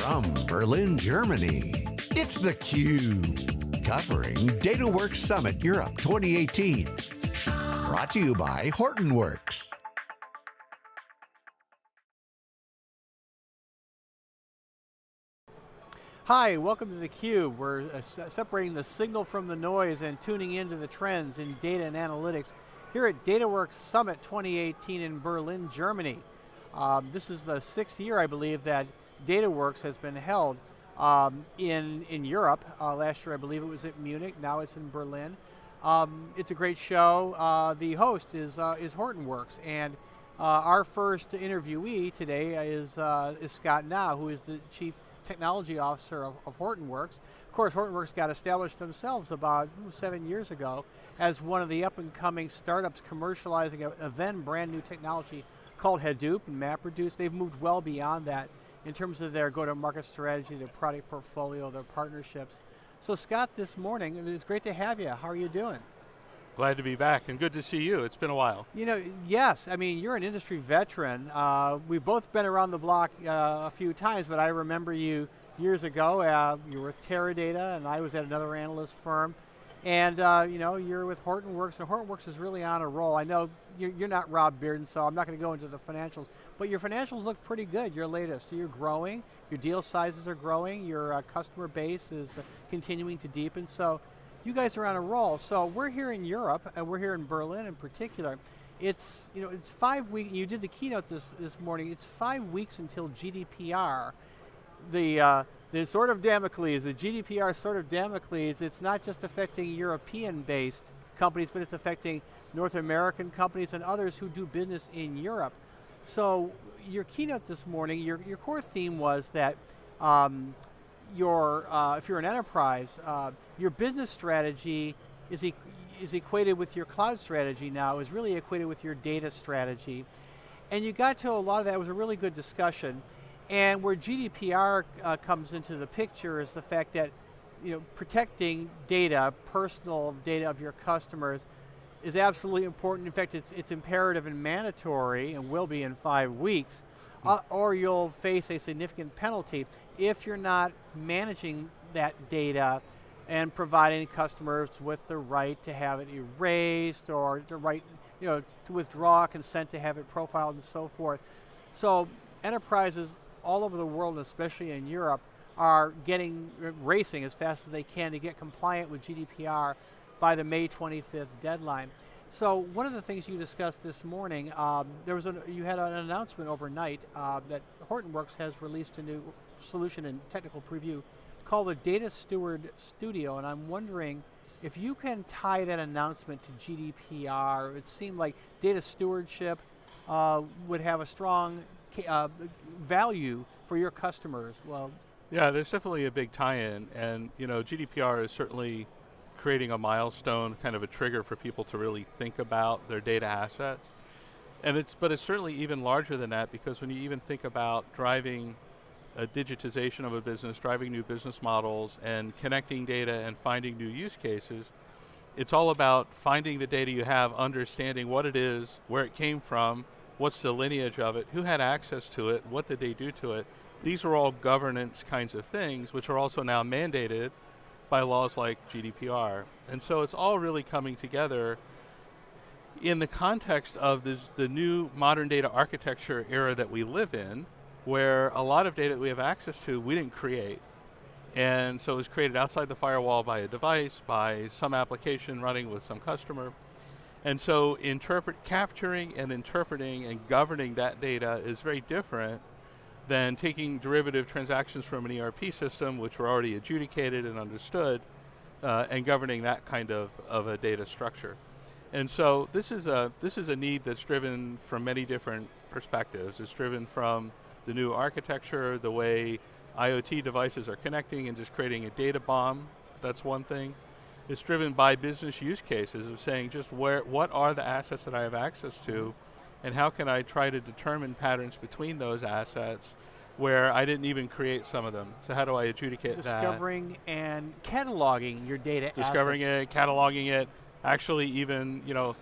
From Berlin, Germany, it's theCUBE. Covering DataWorks Summit Europe 2018. Brought to you by Hortonworks. Hi, welcome to theCUBE. We're uh, separating the signal from the noise and tuning into the trends in data and analytics here at DataWorks Summit 2018 in Berlin, Germany. Um, this is the sixth year, I believe, that DataWorks has been held um, in, in Europe. Uh, last year, I believe it was at Munich, now it's in Berlin. Um, it's a great show. Uh, the host is, uh, is Hortonworks, and uh, our first interviewee today is, uh, is Scott Gnau, who is the Chief Technology Officer of, of Hortonworks. Of course, Hortonworks got established themselves about seven years ago as one of the up and coming startups commercializing a, a then brand new technology called Hadoop and MapReduce. They've moved well beyond that in terms of their go-to-market strategy, their product portfolio, their partnerships. So Scott, this morning, it was great to have you. How are you doing? Glad to be back and good to see you. It's been a while. You know, yes, I mean, you're an industry veteran. Uh, we've both been around the block uh, a few times, but I remember you years ago, uh, you were with Teradata and I was at another analyst firm. And uh, you know, you're with Hortonworks, and Hortonworks is really on a roll. I know you're, you're not Rob Bearden, so I'm not going to go into the financials, but your financials look pretty good, your latest. You're growing, your deal sizes are growing, your uh, customer base is uh, continuing to deepen, so you guys are on a roll. So we're here in Europe, and we're here in Berlin in particular. It's, you know, it's five weeks, you did the keynote this, this morning, it's five weeks until GDPR. The, uh, the sort of Damocles, the GDPR sort of Damocles, it's not just affecting European-based companies, but it's affecting North American companies and others who do business in Europe. So your keynote this morning, your, your core theme was that um, your, uh, if you're an enterprise, uh, your business strategy is, e is equated with your cloud strategy now, is really equated with your data strategy. And you got to a lot of that, it was a really good discussion. And where GDPR uh, comes into the picture is the fact that you know, protecting data, personal data of your customers, is absolutely important. In fact, it's, it's imperative and mandatory, and will be in five weeks, uh, or you'll face a significant penalty if you're not managing that data and providing customers with the right to have it erased or the right you know, to withdraw consent to have it profiled and so forth. So enterprises all over the world, especially in Europe, are getting, racing as fast as they can to get compliant with GDPR by the May 25th deadline. So one of the things you discussed this morning, um, there was a, you had an announcement overnight uh, that Hortonworks has released a new solution in technical preview called the Data Steward Studio, and I'm wondering if you can tie that announcement to GDPR, it seemed like data stewardship uh, would have a strong uh, value for your customers? Well, yeah, there's definitely a big tie-in, and you know, GDPR is certainly creating a milestone, kind of a trigger for people to really think about their data assets. And it's, but it's certainly even larger than that because when you even think about driving a digitization of a business, driving new business models, and connecting data and finding new use cases, it's all about finding the data you have, understanding what it is, where it came from, what's the lineage of it, who had access to it, what did they do to it. These are all governance kinds of things, which are also now mandated by laws like GDPR. And so it's all really coming together in the context of this, the new modern data architecture era that we live in, where a lot of data that we have access to, we didn't create. And so it was created outside the firewall by a device, by some application running with some customer. And so interpret, capturing and interpreting and governing that data is very different than taking derivative transactions from an ERP system, which were already adjudicated and understood, uh, and governing that kind of, of a data structure. And so this is, a, this is a need that's driven from many different perspectives. It's driven from the new architecture, the way IoT devices are connecting and just creating a data bomb, that's one thing. It's driven by business use cases of saying just where, what are the assets that I have access to and how can I try to determine patterns between those assets where I didn't even create some of them. So how do I adjudicate Discovering that? Discovering and cataloging your data Discovering it, cataloging it, actually even, you know,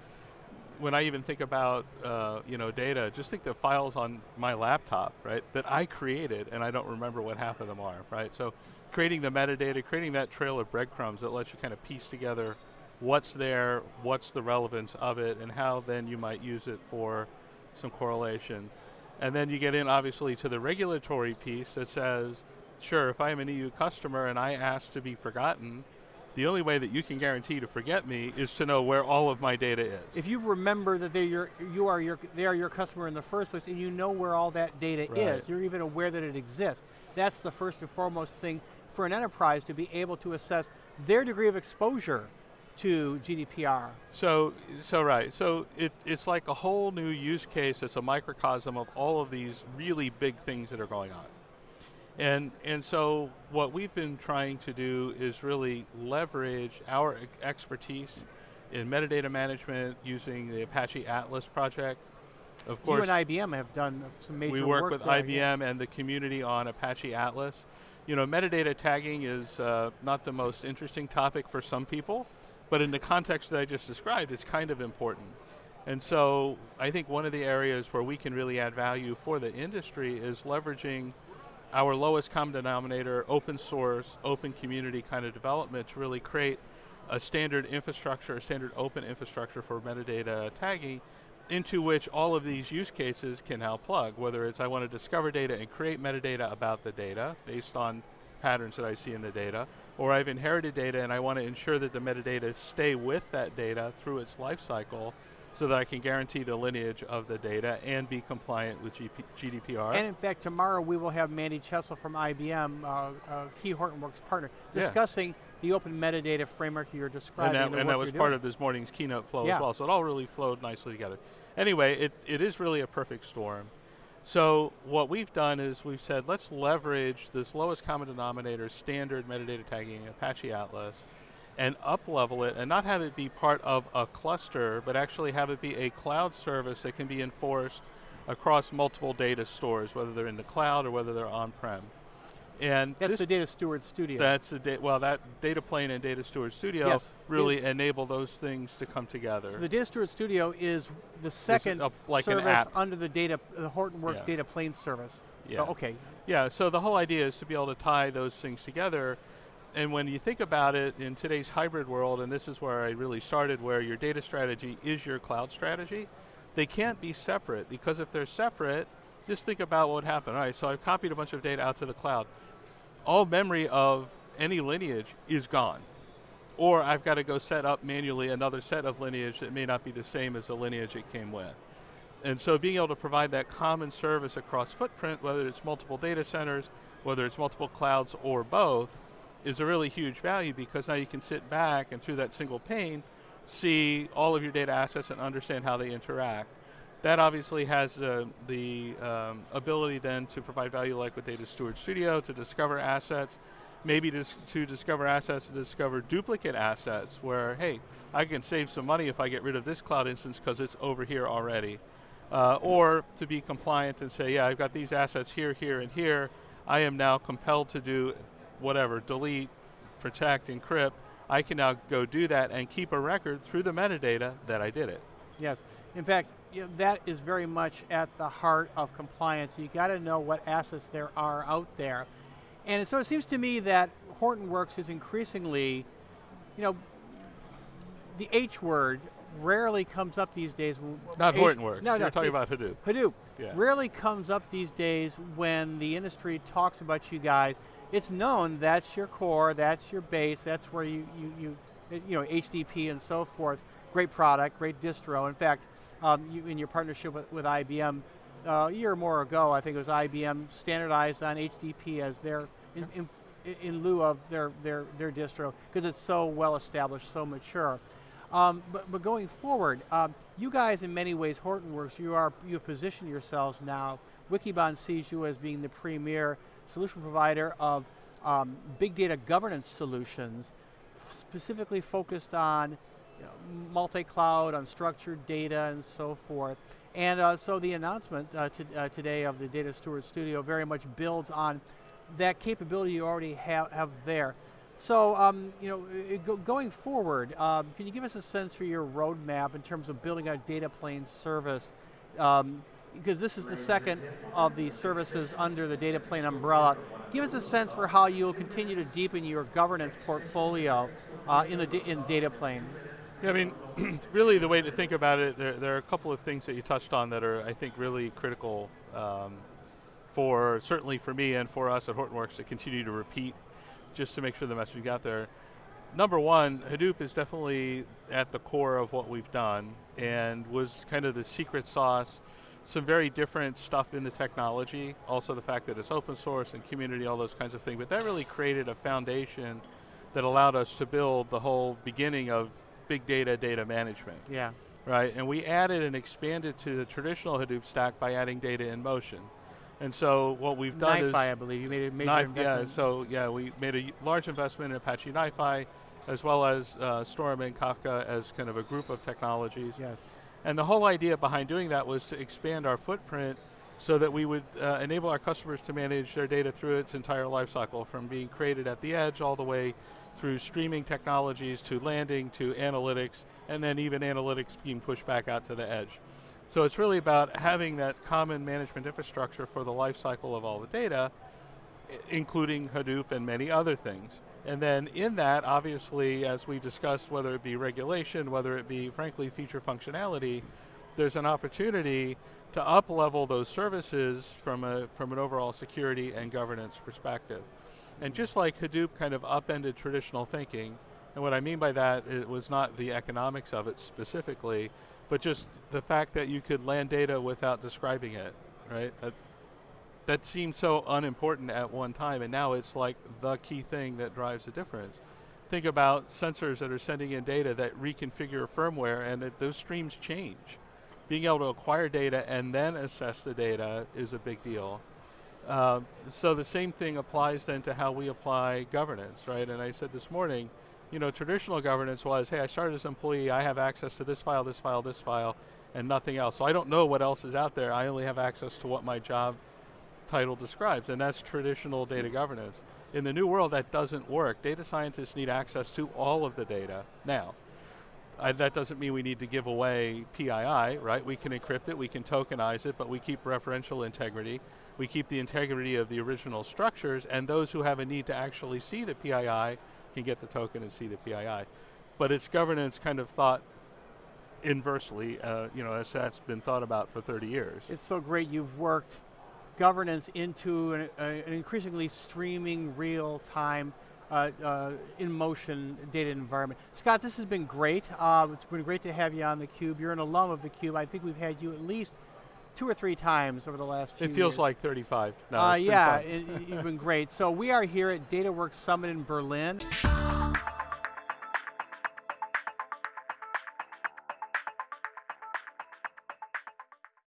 when I even think about uh, you know data, just think the files on my laptop, right, that I created and I don't remember what half of them are, right? So creating the metadata, creating that trail of breadcrumbs that lets you kind of piece together what's there, what's the relevance of it, and how then you might use it for some correlation. And then you get in obviously to the regulatory piece that says, sure, if I'm an EU customer and I ask to be forgotten, the only way that you can guarantee to forget me is to know where all of my data is. If you remember that they're your, you are your, they are your customer in the first place and you know where all that data right. is, you're even aware that it exists, that's the first and foremost thing for an enterprise to be able to assess their degree of exposure to GDPR. So, so right, so it, it's like a whole new use case, it's a microcosm of all of these really big things that are going on. And, and so what we've been trying to do is really leverage our expertise in metadata management using the Apache Atlas project. Of course, you and IBM have done some major We work, work with there, IBM yeah. and the community on Apache Atlas. You know, metadata tagging is uh, not the most interesting topic for some people, but in the context that I just described, it's kind of important. And so I think one of the areas where we can really add value for the industry is leveraging our lowest common denominator, open source, open community kind of development to really create a standard infrastructure, a standard open infrastructure for metadata tagging into which all of these use cases can now plug, whether it's I want to discover data and create metadata about the data based on patterns that I see in the data, or I've inherited data and I want to ensure that the metadata stay with that data through its life cycle so that I can guarantee the lineage of the data and be compliant with GP GDPR. And in fact, tomorrow we will have Mandy Chessell from IBM, uh, uh, key Hortonworks partner, discussing yeah. the open metadata framework you're describing. And that, and that was part of this morning's keynote flow yeah. as well, so it all really flowed nicely together. Anyway, it, it is really a perfect storm. So what we've done is we've said, let's leverage this lowest common denominator standard metadata tagging Apache Atlas, and up level it and not have it be part of a cluster, but actually have it be a cloud service that can be enforced across multiple data stores, whether they're in the cloud or whether they're on-prem. And that's the Data Steward Studio. That's the well, that Data Plane and Data Steward Studio yes. really data enable those things to come together. So the Data Steward Studio is the second a, like service under the data, the Hortonworks yeah. Data Plane service. Yeah. So okay. Yeah. So the whole idea is to be able to tie those things together and when you think about it in today's hybrid world, and this is where I really started, where your data strategy is your cloud strategy, they can't be separate because if they're separate, just think about what would happen. All right, so I've copied a bunch of data out to the cloud. All memory of any lineage is gone. Or I've got to go set up manually another set of lineage that may not be the same as the lineage it came with. And so being able to provide that common service across footprint, whether it's multiple data centers, whether it's multiple clouds or both, is a really huge value because now you can sit back and through that single pane, see all of your data assets and understand how they interact. That obviously has uh, the um, ability then to provide value like with Data Steward Studio to discover assets, maybe to, to discover assets to discover duplicate assets where, hey, I can save some money if I get rid of this cloud instance because it's over here already. Uh, or to be compliant and say, yeah, I've got these assets here, here, and here. I am now compelled to do whatever, delete, protect, encrypt, I can now go do that and keep a record through the metadata that I did it. Yes, in fact, you know, that is very much at the heart of compliance. You got to know what assets there are out there. And so it seems to me that Hortonworks is increasingly, you know, the H word rarely comes up these days. Not H Hortonworks, no, no, you're talking about Hadoop. Hadoop yeah. rarely comes up these days when the industry talks about you guys it's known that's your core, that's your base, that's where you, you, you, you know, HDP and so forth. Great product, great distro. In fact, um, you, in your partnership with, with IBM, uh, a year or more ago, I think it was IBM standardized on HDP as their, in, in, in lieu of their, their, their distro, because it's so well established, so mature. Um, but, but going forward, um, you guys in many ways, Hortonworks, you are, you've positioned yourselves now, Wikibon sees you as being the premier solution provider of um, big data governance solutions, specifically focused on you know, multi-cloud, unstructured data, and so forth. And uh, so the announcement uh, to, uh, today of the Data Steward Studio very much builds on that capability you already have, have there. So, um, you know, going forward, um, can you give us a sense for your roadmap in terms of building out data plane service? Um, because this is the second of the services under the data plane umbrella. Give us a sense for how you'll continue to deepen your governance portfolio uh, in the in data plane. Yeah, I mean, really the way to think about it, there, there, are a couple of things that you touched on that are, I think, really critical um, for, certainly for me and for us at Hortonworks to continue to repeat just to make sure the message got there. Number one, Hadoop is definitely at the core of what we've done and was kind of the secret sauce some very different stuff in the technology, also the fact that it's open source and community, all those kinds of things, but that really created a foundation that allowed us to build the whole beginning of big data data management. Yeah. Right, and we added and expanded to the traditional Hadoop stack by adding data in motion. And so what we've done NiFi, is- I believe, you made a major NiFi, investment. Yeah, so yeah, we made a large investment in Apache NiFi, as well as uh, Storm and Kafka as kind of a group of technologies. Yes. And the whole idea behind doing that was to expand our footprint so that we would uh, enable our customers to manage their data through its entire lifecycle, from being created at the edge all the way through streaming technologies to landing to analytics, and then even analytics being pushed back out to the edge. So it's really about having that common management infrastructure for the lifecycle of all the data, including Hadoop and many other things. And then in that, obviously, as we discussed, whether it be regulation, whether it be, frankly, feature functionality, there's an opportunity to up-level those services from, a, from an overall security and governance perspective. And just like Hadoop kind of upended traditional thinking, and what I mean by that, it was not the economics of it specifically, but just the fact that you could land data without describing it, right? That, that seemed so unimportant at one time, and now it's like the key thing that drives the difference. Think about sensors that are sending in data that reconfigure firmware, and those streams change. Being able to acquire data and then assess the data is a big deal. Uh, so the same thing applies then to how we apply governance, right? And I said this morning, you know, traditional governance was, hey, I started as an employee, I have access to this file, this file, this file, and nothing else. So I don't know what else is out there, I only have access to what my job title describes, and that's traditional data governance. In the new world, that doesn't work. Data scientists need access to all of the data now. I, that doesn't mean we need to give away PII, right? We can encrypt it, we can tokenize it, but we keep referential integrity. We keep the integrity of the original structures, and those who have a need to actually see the PII can get the token and see the PII. But it's governance kind of thought inversely, uh, you know, as that's been thought about for 30 years. It's so great you've worked governance into an, uh, an increasingly streaming real-time uh, uh, in motion data environment. Scott, this has been great. Uh, it's been great to have you on theCUBE. You're an alum of theCUBE. I think we've had you at least two or three times over the last few It feels years. like 35. No, uh, yeah, it, you've been great. So we are here at DataWorks Summit in Berlin.